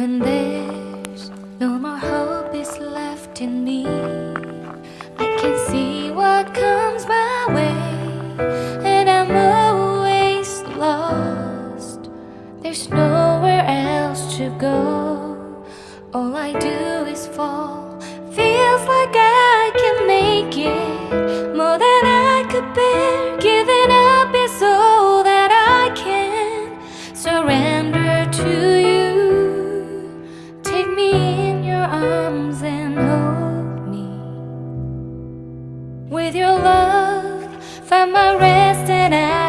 When there's no more hope is left in me I can see what comes my way And I'm always lost. There's nowhere else to go. All I do is fall. Feels like I can make it More than I could bear when I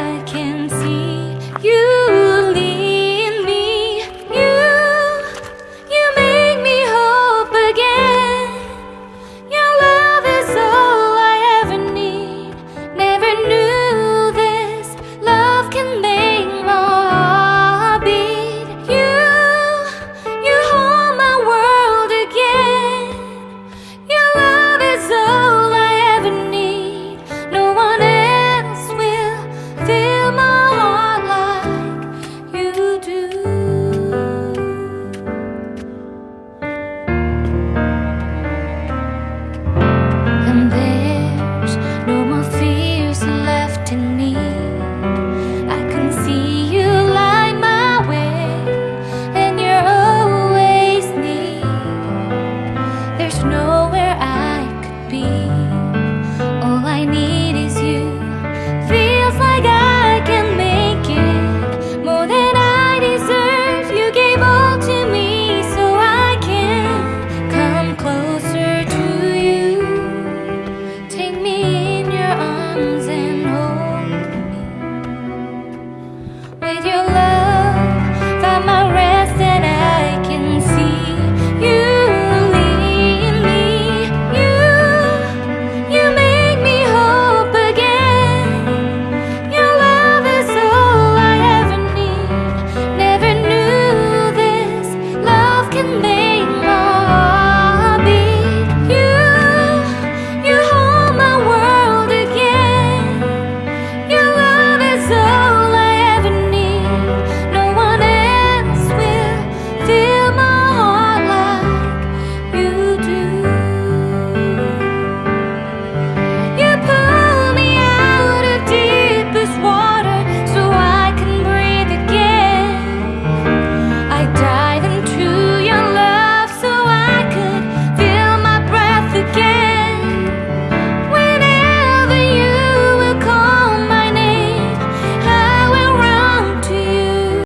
be.